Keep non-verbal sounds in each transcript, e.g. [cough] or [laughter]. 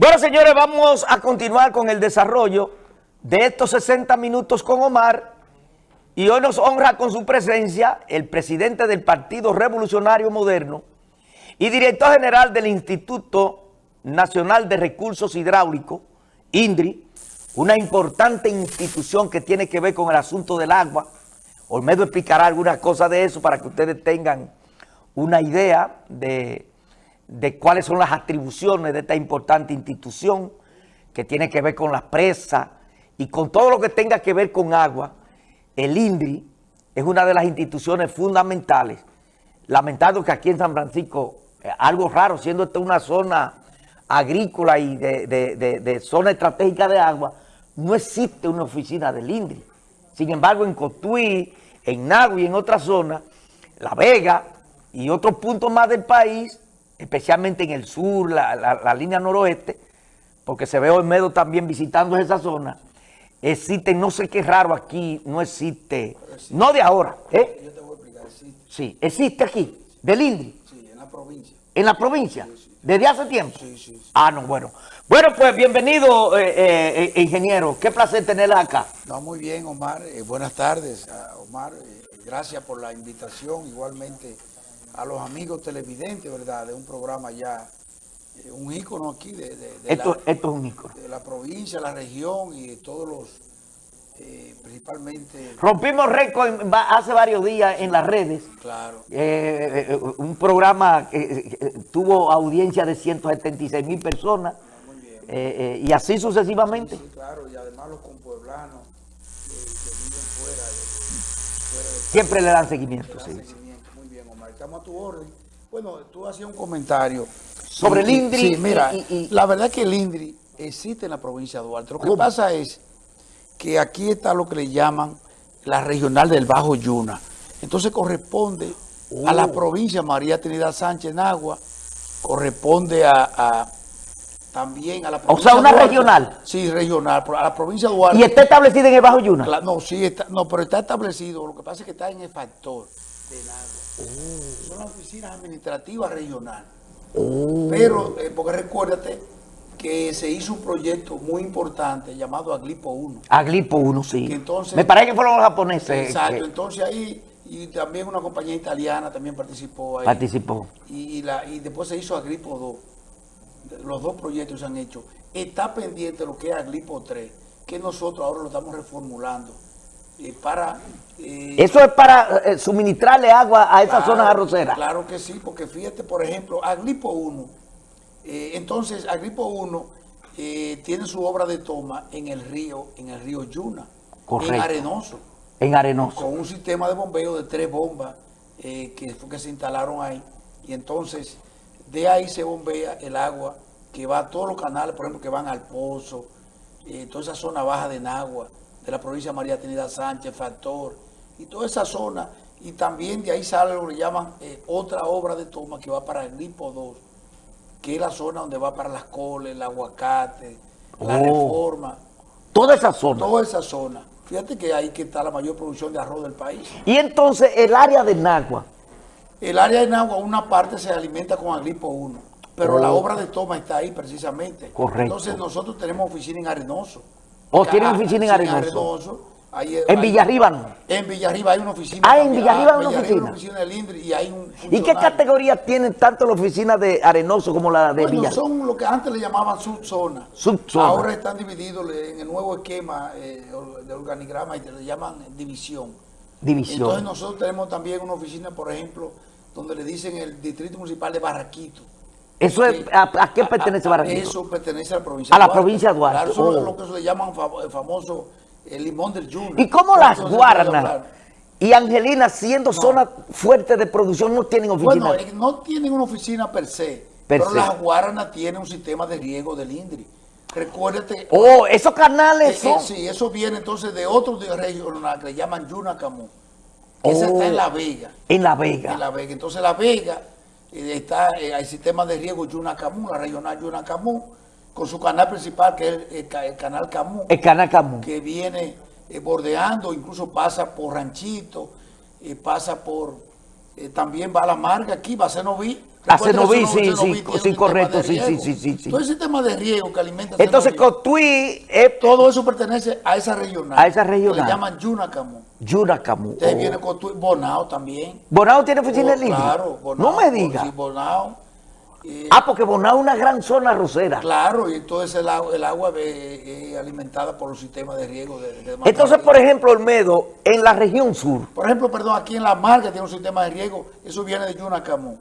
Bueno, señores, vamos a continuar con el desarrollo de estos 60 minutos con Omar y hoy nos honra con su presencia el presidente del Partido Revolucionario Moderno y director general del Instituto Nacional de Recursos Hidráulicos, INDRI, una importante institución que tiene que ver con el asunto del agua. Olmedo explicará algunas cosas de eso para que ustedes tengan una idea de de cuáles son las atribuciones de esta importante institución que tiene que ver con las presas y con todo lo que tenga que ver con agua. El INDRI es una de las instituciones fundamentales. Lamentando que aquí en San Francisco, eh, algo raro, siendo esta una zona agrícola y de, zona estratégica de agua, no existe una oficina del INDRI. Sin embargo, en Cotuí, en Nagua y en otras zonas, La Vega y otros puntos más del país, especialmente en el sur, la, línea noroeste, porque se ve Olmedo también visitando esa zona, existe, no sé qué raro aquí, no existe, no de ahora, ¿eh? Yo te voy a explicar, existe. Sí, existe aquí, del INDRI. Sí, en la provincia. ¿En la provincia? ¿Desde hace tiempo? Sí, sí, Ah, no, bueno. Bueno, pues bienvenido, eh, eh, eh, ingeniero. Qué placer tenerla acá. No, muy bien, Omar. buenas tardes, Omar. gracias por la invitación. Igualmente a los amigos televidentes, ¿verdad? De un programa ya, eh, un ícono aquí de, esto, la, esto es un ícono. De la provincia, la región y de todos los, eh, principalmente... Rompimos récord hace varios días en las redes. Claro. Eh, un programa que tuvo audiencia de 176 mil personas. y así sucesivamente. Sí, claro, y además los compueblanos que viven fuera, Siempre le dan seguimiento, sí estamos a tu orden. Bueno, tú hacías un comentario. Sobre el INDRI. Sí, mira, la verdad es que el INDRI existe en la provincia de Duarte. Lo que pasa es que aquí está lo que le llaman la regional del Bajo Yuna. Entonces corresponde a la oh. provincia María Trinidad Sánchez Nagua, corresponde a, también a la provincia O sea, una regional. Sí, regional, a la provincia de Duarte. ¿Y está establecida en el Bajo Yuna? no, sí, está, no, pero está establecido. Lo que pasa es que está en el factor de Nagua. Son las oficinas administrativas regionales. Oh. Pero, eh, porque recuérdate que se hizo un proyecto muy importante llamado Aglipo 1. Aglipo 1, sí. Me parece que fueron los japoneses. Exacto, entonces ahí, y también una compañía italiana también participó ahí. Participó. Y, la, y después se hizo Aglipo 2. Los dos proyectos se han hecho. Está pendiente lo que es Aglipo 3, que nosotros ahora lo estamos reformulando para... Eh, ¿Eso es para eh, suministrarle agua a esas zonas arroceras? Claro que sí, porque fíjate, por ejemplo, Agripo 1, eh, entonces Agripo 1 tiene su obra de toma en el río, en el río Yuna, Correcto. en Arenoso. En Arenoso. Con un sistema de bombeo de tres bombas que, que se instalaron ahí. Y entonces, de ahí se bombea el agua que va a todos los canales, por ejemplo, que van al Pozo, toda esa zona baja de Nagua, de la provincia de María Trinidad Sánchez, Factor, y toda esa zona, y también de ahí sale lo que llaman eh, otra obra de toma que va para el Gripo 2, que es la zona donde va para las coles, el aguacate, la oh. reforma. Toda esa zona. Toda esa zona. Fíjate que ahí que está la mayor producción de arroz del país. Y entonces el área de Nagua. El área de Nagua, una parte se alimenta con Agripo 1, pero la oh. obra de toma está ahí precisamente. Correcto. Entonces nosotros tenemos oficina en Arenoso. ¿O tienen oficina en Arenoso? en Villarriba no. En Villarriba hay una oficina. Ah, en Villarriba hay una oficina. Una oficina del INDRI y hay un ¿Y qué categoría tienen tanto la oficina de Arenoso como la de bueno, son lo que antes le llamaban subzona. Subzona. Ahora están divididos en el nuevo esquema eh, de organigrama y le llaman división. División. Entonces nosotros tenemos también una oficina, por ejemplo, donde le dicen el Distrito Municipal de Barraquito. ¿Eso es, a, qué pertenece Barranquilla? Eso pertenece a la provincia A la provincia de Duarte. Claro, eso es oh. lo que se le llaman el famoso el limón del Junior. ¿Y cómo las Guaranas y Angelina, siendo zona fuerte de producción, no tienen oficina? Bueno, no tienen una oficina per se, pero las Guaranas tienen un sistema de riego del INDRI. Recuérdate. Oh, esos canales eh, son. sí, eso viene entonces de otros de regional que le llaman Yunacamú. Esa está en La Vega. En La Vega. En La Vega. Entonces La Vega está el eh, sistema de riego Yunacamú, la regional Yunacamú, con su canal principal que es el, canal Camú. El canal Camú. Que viene eh, bordeando, incluso pasa por Ranchito, eh, pasa por, también va a La Marga aquí, va a Cenoví, Cenoví, sí, sí, un sí, sistema correcto, sí, sí, sí, sí. Todo el sistema de riego que alimenta Entonces Cotuí es todo eso pertenece a esa regional. A esa que regional. Le llaman Yunacamu. Yuracamu. Entonces Oh. viene Cotuí, Bonao también. Bonao tiene oficina Oh, línea. Claro, Bonao. No me diga. Sí, Bonao. Ah, porque Bonao es una gran zona arrocera. Claro, y entonces el agua, el agua eh, alimentada por los sistemas de riego. De, Entonces, por ejemplo, Olmedo, en la región sur, Por ejemplo, perdón, aquí en La Marga tiene un sistema de riego, eso viene de Yunacamu.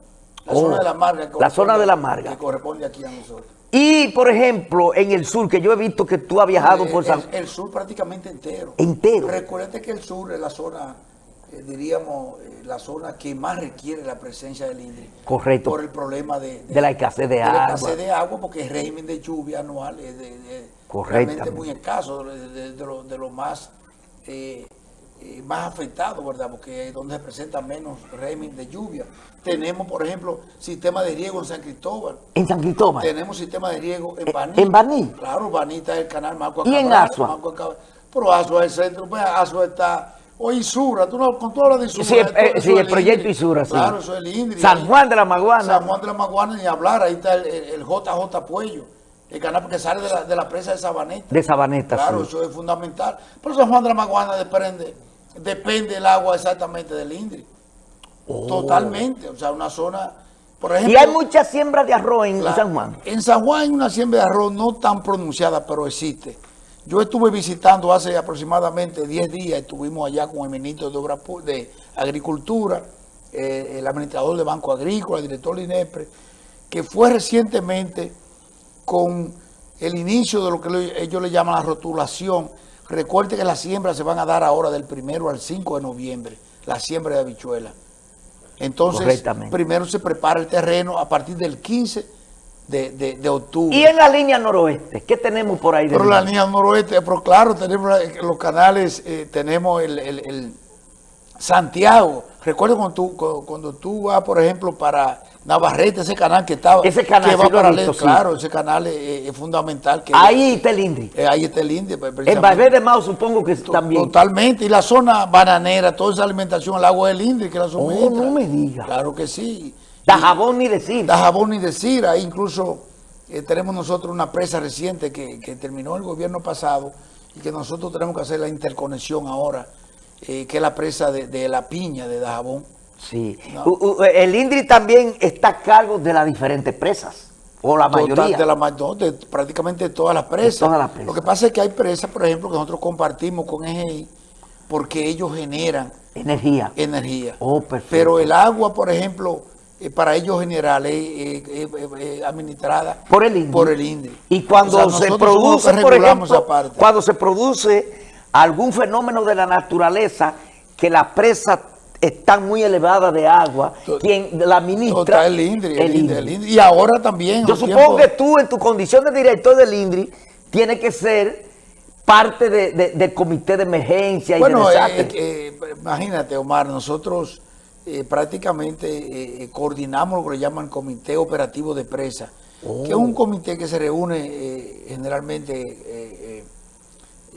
La Oh, zona de La Marga. la zona de La Marga. Que corresponde aquí a nosotros. y por ejemplo, en el sur, que yo he visto que tú has viajado Eh, por San... el, el sur prácticamente entero. Entero. Recuerde que el sur es la zona, eh, diríamos, eh, la zona que más requiere la presencia del INDRI. Correcto. Por el problema de, De la escasez de de la agua. escasez de agua, porque el régimen de lluvia anual es de, realmente muy escaso, de lo, de lo más, eh, eh, más afectado, ¿verdad? Porque es donde se presenta menos régimen de lluvia. Tenemos, por ejemplo, sistema de riego en San Cristóbal. En San Cristóbal. Tenemos sistema de riego en Baní. ¿En Baní? Claro, Baní está el canal Marco ¿Y en Asua? Pero Asua es el centro, pues Asua está... O Isura, tú no, con tú hablas de Isura. Sí, eh, eso sí, es el proyecto INDRI. Isura, sí. Claro, eso es el INDRI. San Juan de la Maguana. San Juan de la Maguana, ni hablar, ahí está el, el- el JJ Puello, el canal que sale de la, de la presa de Sabaneta. De Sabaneta, Claro, sí. eso es fundamental. Pero San Juan de la Maguana depende, depende el agua exactamente del INDRI. Totalmente, o sea, una zona, por ejemplo... Oh. Y hay mucha siembra de arroz en La- San Juan. En San Juan hay una siembra de arroz no tan pronunciada, pero existe. Yo estuve visitando hace aproximadamente 10 días, estuvimos allá con el ministro de, Obras Pu- de Agricultura, eh, el administrador de Banco Agrícola, el director de INEPRE, que fue recientemente con el inicio de lo que ellos le llaman la rotulación. Recuerde que las siembras se van a dar ahora del primero al 5 de noviembre, la siembra de habichuelas. Entonces, primero se prepara el terreno a partir del 15 de, de- de octubre. Y en la línea noroeste, ¿qué tenemos por ahí? pero la línea? noroeste, pero claro, tenemos la- los canales, eh, tenemos el, el- el Santiago. Recuerdo cuando tú, cu- cuando tú vas, por ejemplo, para Navarrete, ese canal que estaba. Ese canal que va sí. Claro, ese canal es, es fundamental. Que, Ahí está el Indri. eh, ahí está el India. pues, En precisamente. Valverde de Mao supongo que también. Totalmente. Y la zona bananera, toda esa alimentación, el agua del India, que la Oh, suministra. no me diga. Claro que sí. Da jabón ni decir. Da jabón ni decir, ahí incluso eh, tenemos nosotros una presa reciente que, que terminó el gobierno pasado y que nosotros tenemos que hacer la interconexión ahora, eh, que es la presa de, de la piña de Dajabón. Sí. No. U- u- el Indri también está a cargo de las diferentes presas. O la Total, mayoría. de, la, no, de prácticamente todas las presas. todas las presas. Lo que pasa es que hay presas, por ejemplo, que nosotros compartimos con EGI porque ellos generan Energía. energía. Oh, perfecto. Pero el agua, por ejemplo, eh, para ellos general es eh, eh, administrada Por el INDRI. Por el INDRI. Y cuando O sea, se produce, por ejemplo, cuando se produce algún fenómeno de la naturaleza, que las presas están muy elevadas de agua, quien la ministra... Total, el INDRI, el el INDRI, INDRI. el INDRI. Y ahora también. Yo supongo que tú, en tu condición de director del INDRI, tienes que ser parte de- de- del comité de emergencia y Bueno, de eh, desastre. eh, imagínate, Omar, nosotros eh, prácticamente eh, eh, coordinamos lo que le llaman Comité Operativo de Presa, que es Oh. un comité que se reúne eh, generalmente, eh, eh,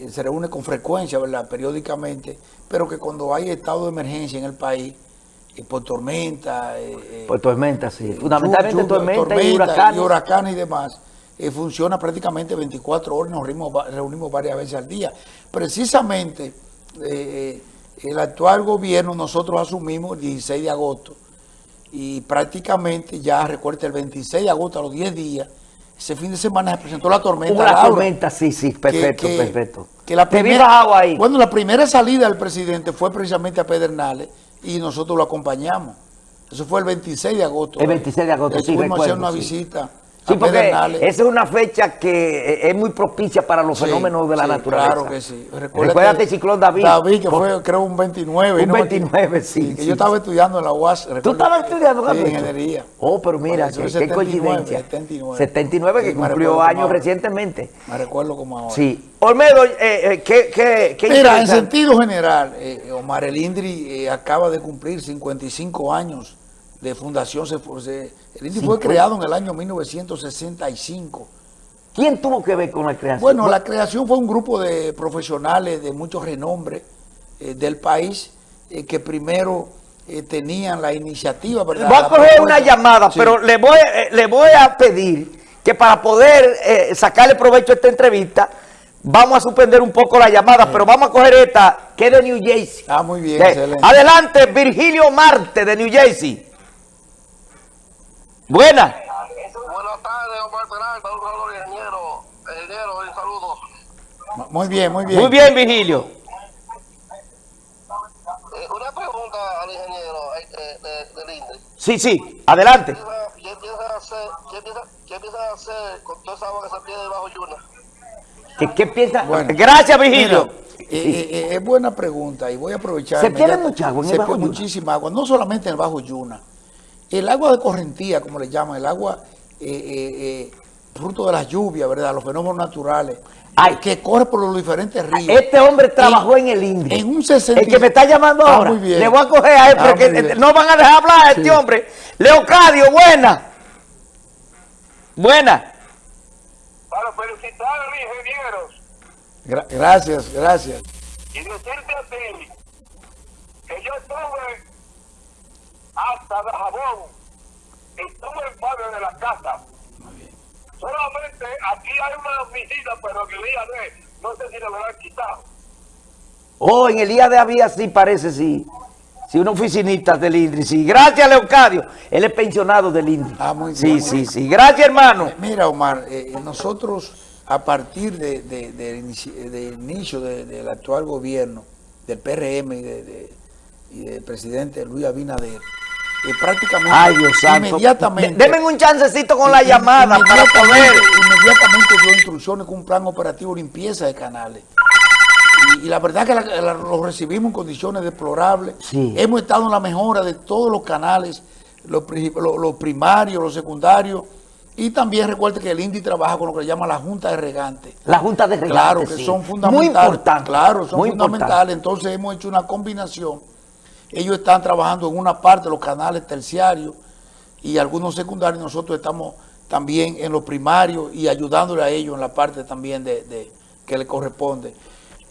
se reúne con frecuencia, ¿verdad? Periódicamente, pero que cuando hay estado de emergencia en el país, eh, por tormenta, eh, eh, Por tormenta, sí. eh, Fundamentalmente tormenta, y huracanes. y huracanes y demás, eh, funciona prácticamente 24 horas, nos reunimos, reunimos varias veces al día. Precisamente, eh, el actual gobierno, nosotros asumimos el 16 de agosto y prácticamente ya, recuerda, el 26 de agosto, a los 10 días, ese fin de semana se presentó la tormenta. Una Laura, tormenta, sí, sí, perfecto, que- perfecto. que la primera, bajado ahí. Bueno, la primera salida del presidente fue precisamente a Pedernales y nosotros lo acompañamos. Eso fue el 26 de agosto. El 26 de agosto, sí, Estuvimos a hacer recuerdo, una sí. visita Sí, porque esa es una fecha que eh, es muy propicia para los Sí, fenómenos de la sí, naturaleza. Claro que sí. Recuérdate el ciclón David. David, que fue creo un 29. Un ¿no? 29, sí, Que yo estaba estudiando en la UAS. ¿Tú estabas estudiando Sí, ingeniería. Oh, pero mira, qué, es qué 79, coincidencia. 79. 79 que cumplió años ahora. recientemente. Me recuerdo como ahora. Sí. Olmedo, eh, eh, ¿qué, qué, qué Mira, en sentido general, eh, Omar el Indri eh, acaba de cumplir 55 años de fundación. Se, fue- se- el Indri fue 50. creado en el año 1965. ¿Quién tuvo que ver con la creación? Bueno, la creación fue un grupo de profesionales de mucho renombre eh, del país eh, que primero eh, tenían la iniciativa, ¿verdad? Voy a coger una llamada, Sí. pero le voy, le voy a pedir que para poder eh, sacarle provecho a esta entrevista, vamos a suspender un poco la llamada, pero vamos a coger esta, que es de New Jersey. Ah, muy bien, excelente. Adelante, Virgilio Marte, de New Jersey. Buena. Buenas tardes, Omar Peralta, un saludo ingeniero, ingeniero, un saludo. Muy bien, muy bien. Muy bien, Virgilio. Eh, una pregunta al ingeniero eh, eh, de, del. Sí, sí, adelante. ¿Qué piensa hacer, qué piensa, qué piensa hacer con toda esa agua que se pierde bajo Yuna? ¿Qué, qué piensa? Bueno. Gracias. Mira, eh, eh, eh, es buena pregunta y voy a aprovechar. ¿Se pierde mucha agua en el Se Bajo Yuna? muchísima agua, no solamente en el Bajo Yuna. El agua de correntía, como le llaman, el agua eh, eh, eh, fruto de las lluvias, ¿verdad? Los fenómenos naturales, Ay. que corre por los diferentes ríos. Este hombre trabajó en, el INDRI. en un 60 El que me está llamando Ah, ahora. muy bien. Le voy a coger a él, Ah, porque no van a dejar hablar a este Sí. hombre. Leocadio, buena. Buena. Para felicitar a los ingenieros Gra- gracias, gracias. y decirte a ti que yo estuve hasta de jabón, en barrio de la casa. Solamente aquí hay una visita, pero que el día de, no sé si le habrán quitado. Oh, en el día de había sí, parece, sí. Sí, una oficinista del INDRI, sí. Gracias, Leocadio. Él es pensionado del INDRI. Ah, muy Sí, bien, sí, bien. sí. Gracias, hermano. Mira, Omar, eh, nosotros a partir de, de- del inici- del inicio de- del actual gobierno, del PRM y, de- de- y del presidente Luis Abinader, eh, prácticamente, Ay, Dios santo. inmediatamente, De- Denme un chancecito con la llamada para poder. Inmediatamente dio instrucciones con un plan operativo de limpieza de canales. Y, y la verdad que la- la- lo recibimos en condiciones deplorables. Sí. Hemos estado en la mejora de todos los canales, los, los- los primarios, los secundarios. Y también recuerde que el INDI trabaja con lo que le llama la Junta de Regantes. La Junta de Regantes, Claro, que sí. son Muy fundamentales. importante. Claro, son muy fundamentales. Entonces hemos hecho una combinación. Ellos están trabajando en una parte los canales terciarios y algunos secundarios. Nosotros estamos también en los primarios y ayudándole a ellos en la parte también de, de- que le corresponde.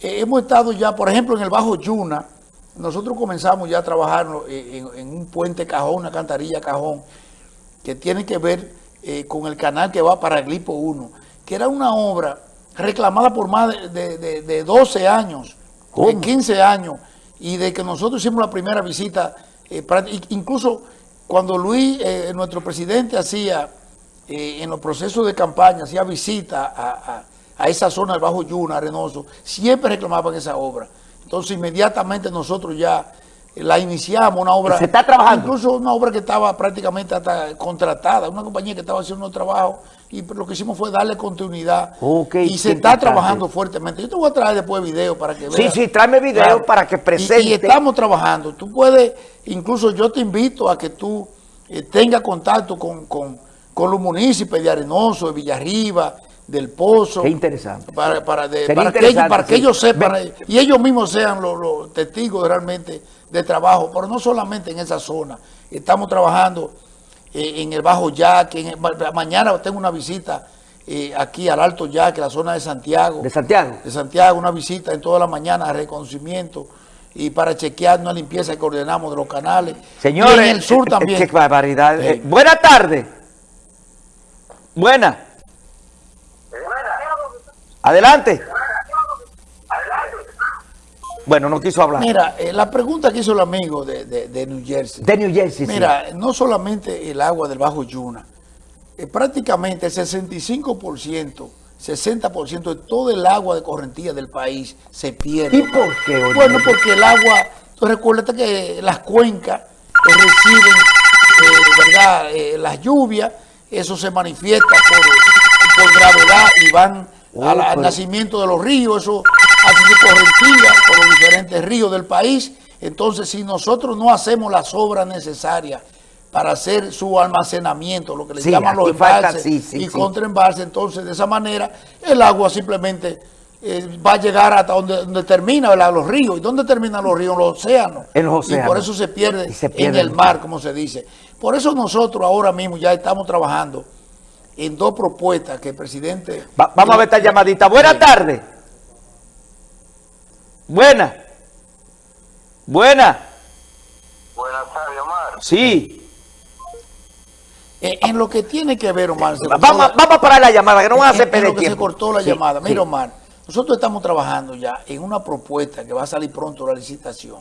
Eh, hemos estado ya, por ejemplo, en el Bajo Yuna. Nosotros comenzamos ya a trabajar en, en- en un puente cajón, una cantarilla cajón, que tiene que ver eh, con el canal que va para el Glipo 1, que era una obra reclamada por más de- de 12 años, ¿Cómo? de 15 años, y de que nosotros hicimos la primera visita, eh, incluso cuando Luis, eh, nuestro presidente, hacía eh, en los procesos de campaña, hacía visita a, a- a esa zona del Bajo Yuna, Arenoso, siempre reclamaban esa obra. Entonces inmediatamente nosotros ya eh, la iniciamos, una obra... ¿Se está trabajando? Incluso una obra que estaba prácticamente hasta contratada, una compañía que estaba haciendo un trabajo y lo que hicimos fue darle continuidad Ok, y se está trabajando fuertemente. Yo te voy a traer después video para que veas. Sí, sí, tráeme video para que presente. Y, estamos trabajando. Tú puedes, incluso yo te invito a que tú eh, tengas contacto con, con, con los municipios de Arenoso, de Villarriba, del Pozo. Qué interesante. Para, para, de- para que, ellos, para que ellos sepan y ellos mismos sean los, los testigos realmente de trabajo, pero no solamente en esa zona. Estamos trabajando eh, en el Bajo Yaque. en el- ma- mañana tengo una visita eh, aquí al Alto Yaque, la zona de Santiago. De Santiago. De Santiago, una visita en toda la mañana de reconocimiento y para chequear una limpieza que ordenamos de los canales. Señores, y en el sur eh, también. Qué barbaridad. Sí. Eh, buena tarde. Buena. Adelante. Bueno, no quiso hablar. Mira, eh, la pregunta que hizo el amigo de, de- de New Jersey. De New Jersey, sí. Mira, no solamente el agua del Bajo Yuna, eh, prácticamente el 65%, 60% de todo el agua de correntía del país se pierde. ¿Y por qué, oye? Bueno, porque el agua, tú recuerdas que las cuencas que reciben, eh, ¿verdad? Eh, las lluvias, eso se manifiesta por, por gravedad y van Oh, al, al pero- nacimiento de los ríos, eso hace su correntía por los diferentes ríos del país. Entonces, si nosotros no hacemos las obras necesarias para hacer su almacenamiento, lo que le Sí, llaman los falta- embalses sí, sí, y contraembalses, entonces de esa manera el agua simplemente eh, va a llegar hasta donde, donde termina ¿verdad? los ríos. ¿Y dónde terminan los ríos? Los océanos. En los Y por océanos. eso se pierde, en el mar, como se dice. Por eso nosotros ahora mismo ya estamos trabajando en dos propuestas que el presidente... Va- vamos a ver esta llamadita. Buena tarde. Buena. Buena. Buenas Sí. Eh, en lo que tiene que ver, Omar, se Vamos, la- vamos a parar la llamada, que no van a hacer en perder lo que se tiempo. cortó la Sí, llamada. sí. Mira, Omar, nosotros estamos trabajando ya en una propuesta que va a salir pronto la licitación,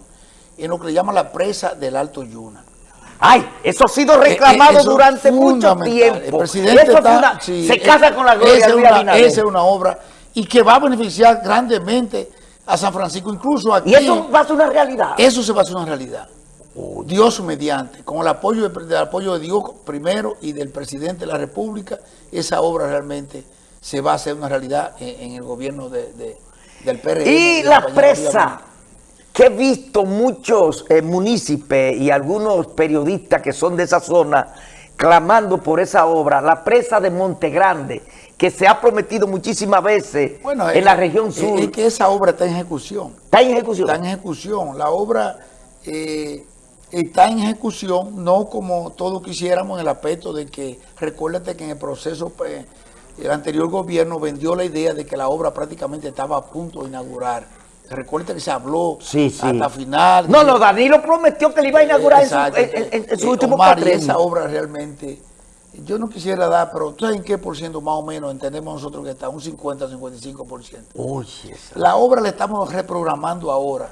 en lo que le llaman la presa del Alto Yuna. Ay, eso ha sido Eh, reclamado eh, eso durante mucho tiempo. El presidente Eso está- una- sí, se eh, casa con la gloria de. Esa es una obra y que va a beneficiar grandemente a San Francisco, incluso aquí. Y eso va a ser una realidad. Eso se va a hacer una realidad. Dios mediante, con el apoyo de, del apoyo de Dios primero y del presidente de la República, esa obra realmente se va a hacer una realidad en, en el gobierno de, de- del PRM. Y la presa, que he visto muchos eh, municipios y algunos periodistas que son de esa zona clamando por esa obra, la presa de Monte Grande, que se ha prometido muchísimas veces Bueno, en es- la región sur. Es que esa obra está en ejecución. ¿Está en ejecución? Está en ejecución. La obra eh, está en ejecución, no como todos quisiéramos en el aspecto de que, recuérdate que en el proceso, pues, el anterior gobierno vendió la idea de que la obra prácticamente estaba a punto de inaugurar. Recuerda que se habló Sí, sí. hasta final. No, no, Danilo prometió que le iba a inaugurar en su, en- en- su Eh, último Omar, y esa obra realmente, yo no quisiera dar, pero ¿tú sabes en qué por ciento más o menos entendemos nosotros que está? Un 50-55%. Oye, esa- La obra la estamos reprogramando ahora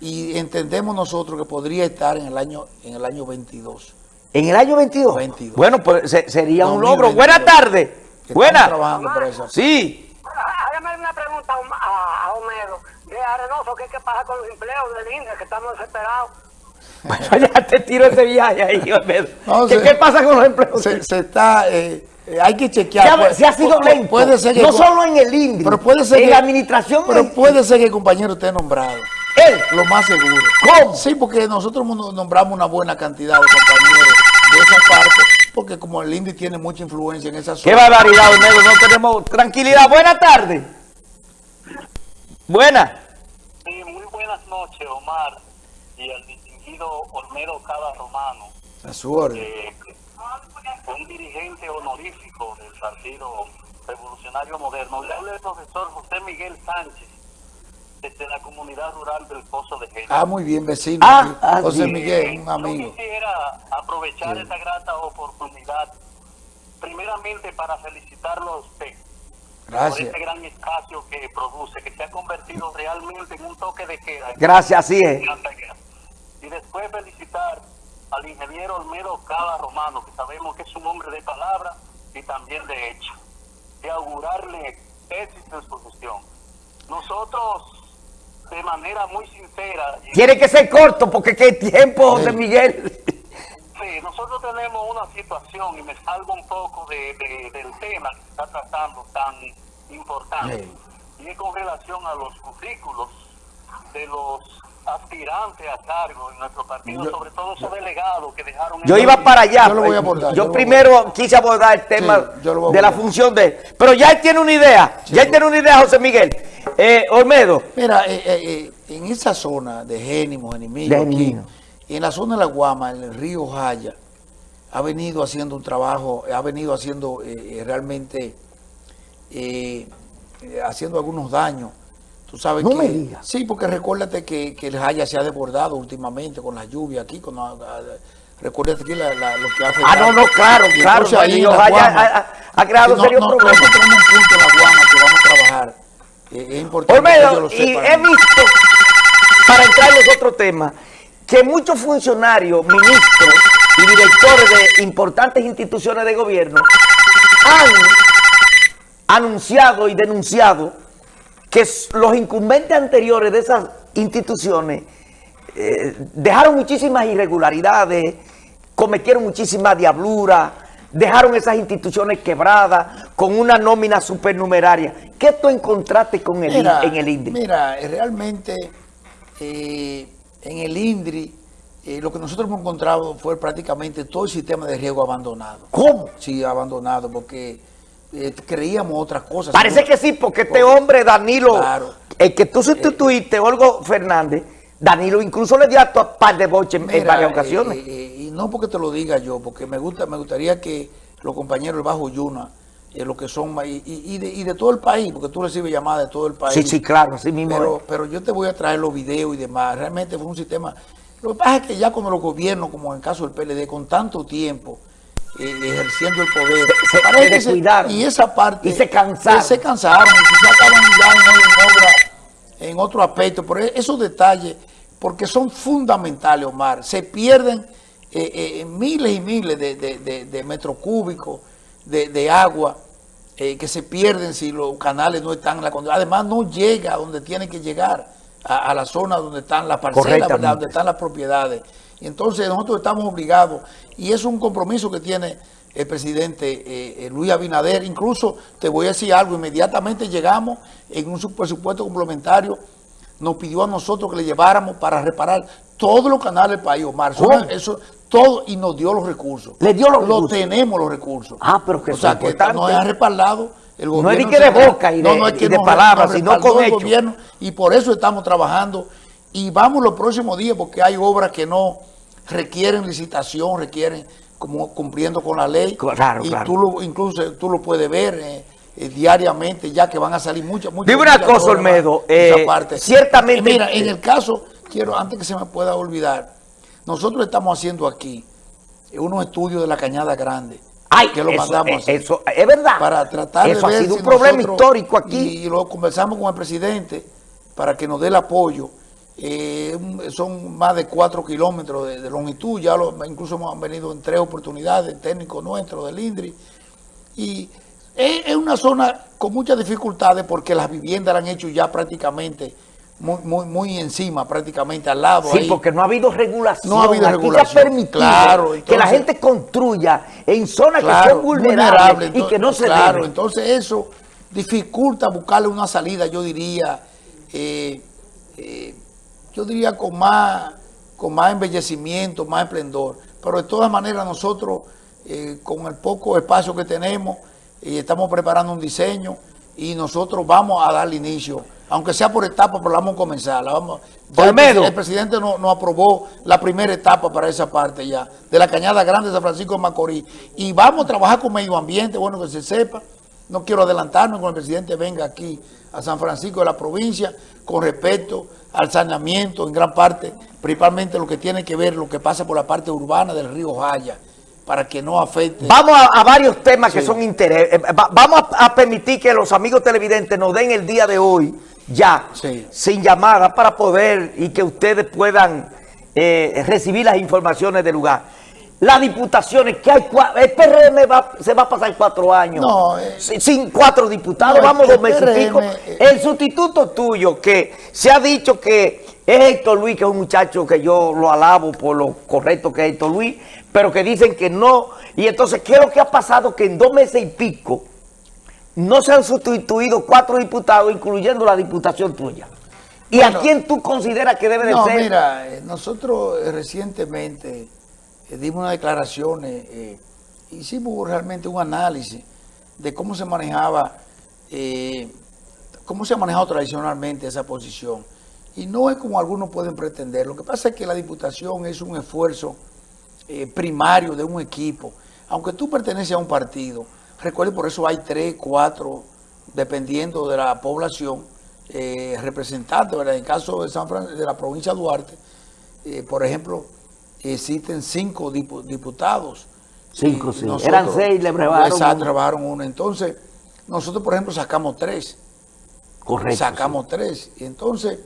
y entendemos nosotros que podría estar en el año en el año 22. ¿En el año 22? 22. Bueno, pues se- sería un 2022. logro. Buenas tardes. Buenas. trabajando para eso. Sí. Hágame una pregunta a, a, a Homero de Arenoso, ¿qué, qué pasa con los empleos de línea que estamos desesperados? [laughs] Bueno, ya te tiro ese viaje ahí. No, ¿Qué, se- qué pasa con los empleos? Se, se está, eh, eh, hay que chequear. Se ha, Puede- se ha sido lento. Puede ser que no solo en el INDRI, pero puede ser en que- la administración. pero puede ser que el compañero esté nombrado. Él. Lo más seguro. ¿Cómo? Sí, porque nosotros nos nombramos una buena cantidad de compañeros de esa parte, porque como el INDI tiene mucha influencia en esa Qué zona. barbaridad, Olmedo. No tenemos tranquilidad. Buenas tardes. Buenas. Sí, muy buenas noches, Omar, y al Olmedo Cada Romano, A su orden. eh, un dirigente honorífico del Partido Revolucionario Moderno. Le habla el profesor José Miguel Sánchez, desde la comunidad rural del Pozo de Género. Ah, muy bien, vecino. Ah, ah, José. Miguel, un Yo amigo. quisiera aprovechar esta grata oportunidad, primeramente para felicitarlo a usted por este gran espacio que produce, que se ha convertido realmente en un toque de queda. Gracias, así es. Y después felicitar al ingeniero Olmedo Cava Romano, que sabemos que es un hombre de palabra y también de hecho, y augurarle éxito en su gestión. Nosotros, de manera muy sincera, Tiene que ser corto porque qué tiempo, José Miguel. Sí, nosotros tenemos una situación y me salgo un poco de, de- del tema que se está tratando tan importante. Y es con relación a los currículos de los aspirantes a cargo en nuestro partido, Yo- sobre todo esos delegados que dejaron... Yo el- iba para allá. Yo lo voy a abordar, yo Yo lo voy a primero quise abordar el tema Sí, yo lo voy a de la función de él. Pero ya él tiene una idea. ya él tiene una idea, José Miguel. Eh, Olmedo. Mira, eh, eh, eh, en esa zona de Génimo, Genimillo, De aquí, en la zona de la Guama, en el río Jaya, ha venido haciendo un trabajo, ha venido haciendo eh, eh, realmente, eh, eh, haciendo algunos daños. Tú sabes No que, me digas. Sí, porque recuérdate que, que el Jaya se ha desbordado últimamente con la lluvia aquí, con la- ah, recuérdate aquí la- la- lo que hace. Ah, no, no, claro, claro. ahí Jaya Guama, ha, ha- ha creado no, serios problemas. nosotros tenemos un punto en la Guama que vamos a trabajar. Eh, es importante que Olmedo, lo y he visto, para entrar en los otros temas, que muchos funcionarios, ministros y directores de importantes instituciones de gobierno han anunciado y denunciado que los incumbentes anteriores de esas instituciones eh, dejaron muchísimas irregularidades, cometieron muchísimas diabluras, dejaron esas instituciones quebradas con una nómina supernumeraria. ¿Qué tú encontraste con el, Mira, en el INDRI? Mira, eh, realmente eh, en el INDRI eh, lo que nosotros hemos encontrado fue prácticamente todo el sistema de riego abandonado. ¿Cómo? Sí, abandonado, porque eh, creíamos otras cosas. Parece que sí, porque este hombre, Danilo, Claro. el que tú sustituiste, Olgo Fernández, Danilo incluso le dio a tu par de boches en- varias eh, ocasiones. eh, eh, y no porque te lo diga yo, porque me gusta, me gustaría que los compañeros del Bajo Yuna, eh, lo que son, y, y- de, y de todo el país, porque tú recibes llamadas de todo el país. sí, sí, claro, así mismo. Pero, es. pero yo te voy a traer los videos y demás. Realmente fue un sistema Lo que pasa es que ya cuando los gobiernos, como en el caso del PLD, con tanto tiempo eh, ejerciendo el poder, Se- y esa parte... Y se cansaron. Se cansaron, y quizás estaban ya en, en obra, en otro aspecto, pero e- esos detalles, porque son fundamentales, Omar, se pierden eh, eh, miles y miles de, de- de- de metros cúbicos de, de agua eh, que se pierden si los canales no están en la condición. Además, no llega a donde tiene que llegar, a, a la zona donde están las parcelas, donde están las propiedades. Y entonces nosotros estamos obligados, y es un compromiso que tiene el presidente eh, eh, Luis Abinader. Incluso te voy a decir algo, inmediatamente llegamos en un su- presupuesto complementario, nos pidió a nosotros que le lleváramos para reparar todos los canales del país, Omar. Eso, todo, y nos dio los recursos. ¿Le dio los Lo recursos? tenemos los recursos. Ah, pero que O sea, es que nos ha respaldado el No es gobierno. ni que de boca y de- es que y de nos- palabras, nos sino con el gobierno y por eso estamos trabajando y vamos los próximos días porque hay obras que no requieren licitación, requieren como cumpliendo con la ley. Claro, y claro. tú lo, incluso tú lo puedes ver eh, eh, diariamente ya que van a salir muchas, muchas. Dime una cosa, Olmedo, eh, parte. ciertamente- Mira, en el caso, quiero, antes que se me pueda olvidar, nosotros estamos haciendo aquí unos estudios de la Cañada Grande. Ay, que lo eso, mandamos a eh, eso, es verdad. para tratar Eso de ha ver sido si un problema nosotros- histórico aquí. Y, lo conversamos con el presidente para que nos dé el apoyo. Eh, son más de cuatro kilómetros de, de longitud, ya lo, incluso hemos venido en tres oportunidades, técnicos nuestros del INDRI. Y es, es una zona con muchas dificultades porque las viviendas la han hecho ya prácticamente muy, muy, muy encima, prácticamente al lado. Sí, ahí. porque no ha habido regulación. No ha habido Aquí regulación. ha permitido Claro, que la gente construya en zonas que son vulnerables y entonces- que no se Claro, entonces eso dificulta buscarle una salida, yo diría, eh, eh, yo diría con más, con más embellecimiento, más esplendor. Pero de todas maneras nosotros, eh, con el poco espacio que tenemos, eh, estamos preparando un diseño y nosotros vamos a darle inicio, aunque sea por etapa, pero la vamos a comenzar. La vamos, el, el presidente no, no aprobó la primera etapa para esa parte ya, de la Cañada Grande de San Francisco de Macorís. Y vamos a trabajar con medio ambiente, bueno, que se sepa. No quiero adelantarme cuando el presidente venga aquí a San Francisco de la provincia con respecto al saneamiento en gran parte, principalmente lo que tiene que ver, lo que pasa por la parte urbana del río Jaya, para que no afecte. Vamos a, a varios temas que son interés. eh, va- vamos a, a permitir que los amigos televidentes nos den el día de hoy, ya, Sí. sin llamada, para poder y que ustedes puedan eh, recibir las informaciones del lugar. Las diputaciones, que hay el PRM va- se va a pasar cuatro años No, eh, sin, cuatro diputados, no, vamos dos meses y pico. El sustituto tuyo, que se ha dicho que es Héctor Luis, que es un muchacho que yo lo alabo por lo correcto que es Héctor Luis, pero que dicen que no. Y entonces, ¿qué es lo que ha pasado? Que en dos meses y pico no se han sustituido cuatro diputados, incluyendo la diputación tuya. ¿Y Bueno, a quién tú consideras que debe de No, ser? mira, eh, nosotros eh, recientemente dimos unas declaraciones, eh, hicimos realmente un análisis de cómo se manejaba, eh, cómo se ha manejado tradicionalmente esa posición. Y no es como algunos pueden pretender. Lo que pasa es que la diputación es un esfuerzo eh, primario de un equipo. Aunque tú perteneces a un partido, recuerde por eso hay tres, cuatro, dependiendo de la población, eh, representantes. ¿verdad? En el caso de, San Fran- de la provincia de Duarte, eh, por ejemplo, existen cinco dipu- diputados. Cinco, Y sí. Eran seis, le brevaron Exacto, uno. Entonces, nosotros, por ejemplo, sacamos tres Correcto. sacamos tres. Y entonces,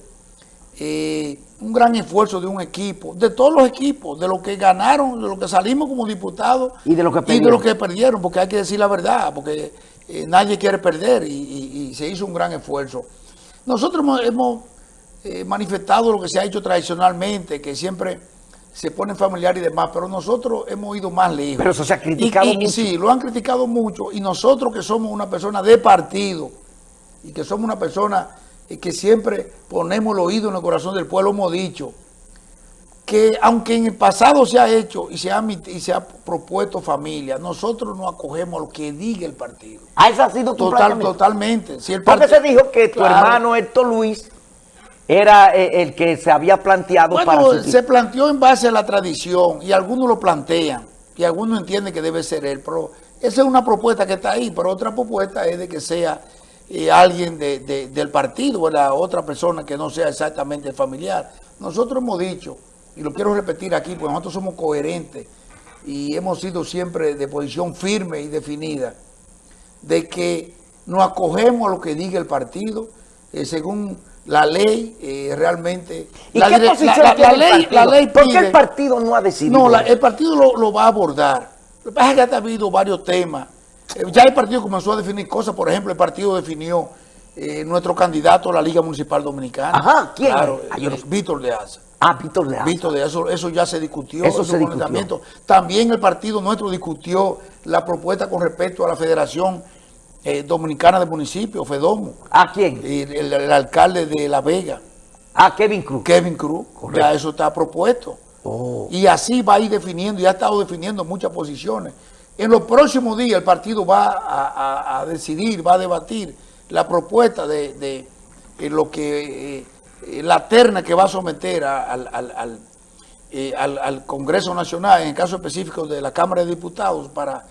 eh, un gran esfuerzo de un equipo, de todos los equipos, de los que ganaron, de los que salimos como diputados Y de los que y de perdieron. los que perdieron, porque hay que decir la verdad, porque eh, nadie quiere perder y, y- y se hizo un gran esfuerzo. Nosotros hemos, hemos, eh, manifestado lo que se ha hecho tradicionalmente, que siempre se ponen familiares y demás, pero nosotros hemos ido más lejos. Pero eso se ha criticado y- mucho. Sí, lo han criticado mucho y nosotros que somos una persona de partido y que somos una persona eh, que siempre ponemos el oído en el corazón del pueblo, hemos dicho que aunque en el pasado se ha hecho y se ha, y se ha propuesto familia, nosotros no acogemos lo que diga el partido. Ah, ese ha sido tu Total, totalmente. Si el Porque se dijo que tu Claro. hermano Héctor Luis era eh, el que se había planteado para Bueno, se planteó en base a la tradición y algunos lo plantean y algunos entienden que debe ser él, pero esa es una propuesta que está ahí, pero otra propuesta es de que sea eh, alguien de- de- del partido, ¿verdad? otra persona que no sea exactamente familiar. Nosotros hemos dicho y lo quiero repetir aquí, porque nosotros somos coherentes y hemos sido siempre de posición firme y definida, de que nos acogemos a lo que diga el partido, eh, según la ley eh, realmente... ¿Y la, qué posición la- tiene la ley, la ley ¿Por qué el partido no ha decidido? no, el partido lo, lo va a abordar. Lo que pasa es que ha habido varios temas. Eh, ya el partido comenzó a definir cosas. Por ejemplo, el partido definió eh, nuestro candidato a la Liga Municipal Dominicana. Ajá, ¿quién Claro? Ah. Víctor de Asa. Ah, Víctor Leal. Víctor de eso, eso ya se discutió. Eso se pronunciamiento. También el partido nuestro discutió la propuesta con respecto a la Federación eh, Dominicana de Municipios, FEDOMO. ¿A quién? El, el- el alcalde de La Vega, A Kevin Cruz. Kevin Cruz. Correcto. Ya eso está propuesto. Oh. Y así va a ir definiendo, y ha estado definiendo muchas posiciones. En los próximos días el partido va a, a- a decidir, va a debatir la propuesta de, de, eh, lo que eh, la terna que va a someter a- al, al- al, eh, Congreso Nacional, en el caso específico de la Cámara de Diputados, para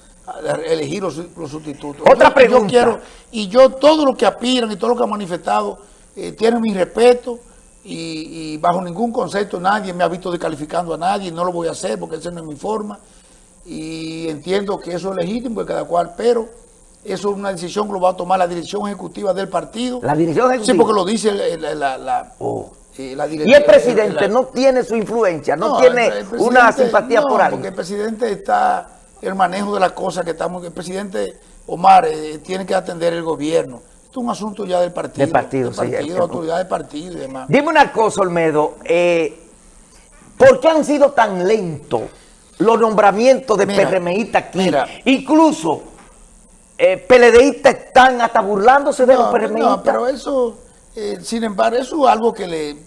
elegir los, los sustitutos. Otra Yo- pregunta. Yo quiero, y yo todo lo que aspiran y todo lo que han manifestado eh, tienen mi respeto y, y bajo ningún concepto nadie me ha visto descalificando a nadie, no lo voy a hacer porque esa no es mi forma y entiendo que eso es legítimo de cada cual, pero eso es una decisión que lo va a tomar la dirección ejecutiva del partido. La dirección ejecutiva. Sí, porque lo dice la, la- Oh. eh, la Y el presidente la- no tiene su influencia, no, no, tiene una simpatía no, por porque alguien. el presidente está, el manejo de las cosas que estamos, el presidente Omar eh, tiene que atender el gobierno. Esto es un asunto ya del partido. Del partido, del sí, partido, autoridad del partido y demás. Dime una cosa, Olmedo. eh, ¿Por qué han sido tan lentos los nombramientos de Mira, PRMistas aquí? mira. Incluso eh, PLDistas están hasta burlándose de los PRMistas. no, pero eso, eh, sin embargo, eso es algo que le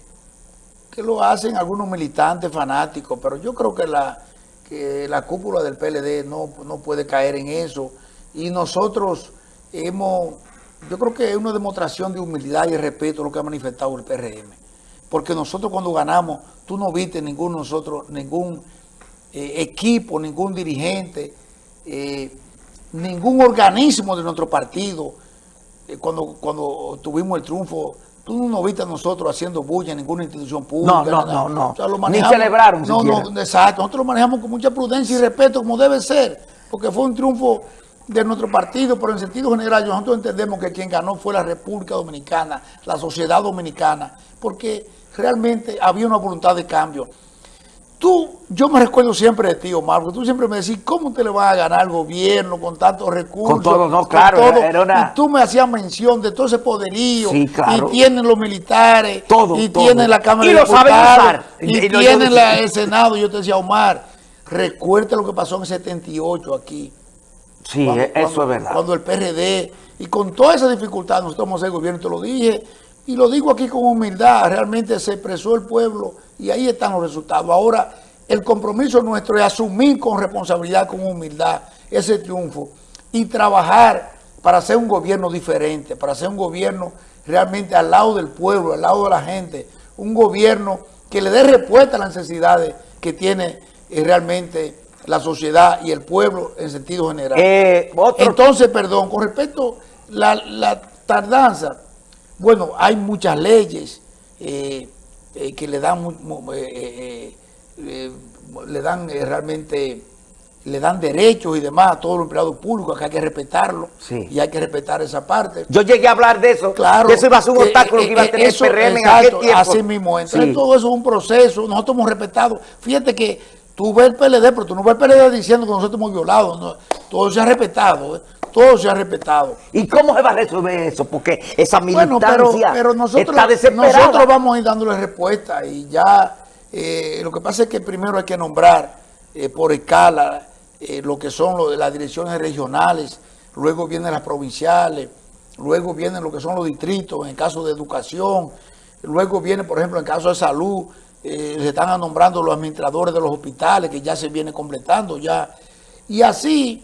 que lo hacen algunos militantes fanáticos, pero yo creo que la que la cúpula del PLD no, no puede caer en eso. Y nosotros hemos, yo creo que es una demostración de humildad y respeto lo que ha manifestado el PRM. Porque nosotros cuando ganamos, tú no viste ningún nosotros, ningún eh, equipo, ningún dirigente, eh, ningún organismo de nuestro partido, eh, cuando, cuando tuvimos el triunfo, tú no nos viste a nosotros haciendo bulla en ninguna institución pública. No, no, nada. no, no. lo Ni celebraron No, siquiera. no, exacto. Nosotros lo manejamos con mucha prudencia y respeto, como debe ser, porque fue un triunfo de nuestro partido, pero en sentido general nosotros entendemos que quien ganó fue la República Dominicana, la sociedad dominicana, porque realmente había una voluntad de cambio. Tú, yo me recuerdo siempre de ti, Omar, porque tú siempre me decís, ¿cómo te le vas a ganar al gobierno con tantos recursos? Con todo, no, claro, todo? era una- Y tú me hacías mención de todo ese poderío. Sí, claro. Y tienen los militares. Todo, Y todo. tienen la Cámara Y de lo saben Diputados, usar. Y, Y- y tienen la- el Senado. Yo te decía, Omar, recuerda lo que pasó en el 78 aquí. sí, Cuando- eso cuando- es verdad. Cuando el PRD, y con toda esa dificultad, nosotros vamos a ser gobierno, te lo dije, y lo digo aquí con humildad, realmente se expresó el pueblo y ahí están los resultados. Ahora, el compromiso nuestro es asumir con responsabilidad, con humildad, ese triunfo y trabajar para hacer un gobierno diferente, para hacer un gobierno realmente al lado del pueblo, al lado de la gente, un gobierno que le dé respuesta a las necesidades que tiene eh, realmente la sociedad y el pueblo en sentido general. Eh, otro- Entonces, perdón, con respecto a la, la tardanza, bueno, hay muchas leyes eh, eh, que le dan, eh, eh, eh, le eh, realmente, le dan derechos y demás a todos los empleados públicos, que hay que respetarlo Sí. y hay que respetar esa parte. Yo llegué a hablar de eso. Claro. que eso iba a ser un que, obstáculo que eh, iba a eh, tener eso, el PRM en exacto, aquel tiempo. Así mismo. Entonces Sí. todo eso es un proceso. Nosotros hemos respetado. Fíjate que tú ves el PLD, pero tú no ves el PLD diciendo que nosotros hemos violado. no. Todo se ha respetado. ¿eh? Todo se ha respetado. ¿Y cómo se va a resolver eso? Porque esa Bueno, militancia pero, pero nosotros, está desesperada. nosotros vamos a ir dándole respuesta y ya eh, lo que pasa es que primero hay que nombrar eh, por escala eh, lo que son lo de las direcciones regionales, luego vienen las provinciales, luego vienen lo que son los distritos en el caso de educación, luego viene, por ejemplo, en caso de salud, se están nombrando los administradores de los hospitales, que ya se viene completando ya. Y así,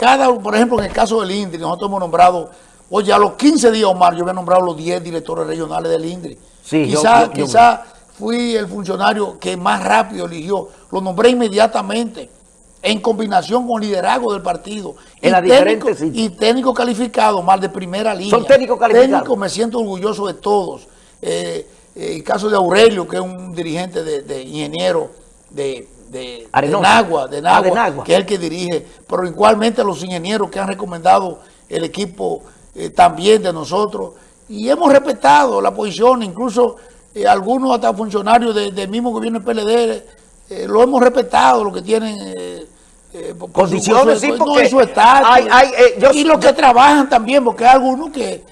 cada, por ejemplo, en el caso del INDRI, nosotros hemos nombrado, oye, a los 15 días, Omar, yo había nombrado los 10 directores regionales del INDRI. Sí, quizá, yo- yo- quizá fui el funcionario que más rápido eligió, lo nombré inmediatamente, en combinación con liderazgo del partido. En Y técnico-. Y técnico calificado, más de primera línea. Son técnicos calificados. Técnico, me siento orgulloso de todos. Eh, eh, el caso de Aurelio, que es un dirigente de, de ingeniero de, de, de. Nagua, de Ah, Nagua, de Nagua. que es el que dirige, pero igualmente los ingenieros que han recomendado el equipo eh, también de nosotros, y hemos respetado la posición, incluso eh, algunos hasta funcionarios de- del mismo gobierno del PLD, eh, lo hemos respetado, lo que tienen... por- Condiciones, su- sí, no, y su estatus. hay- hay, yo- y los que trabajan también, porque hay algunos que,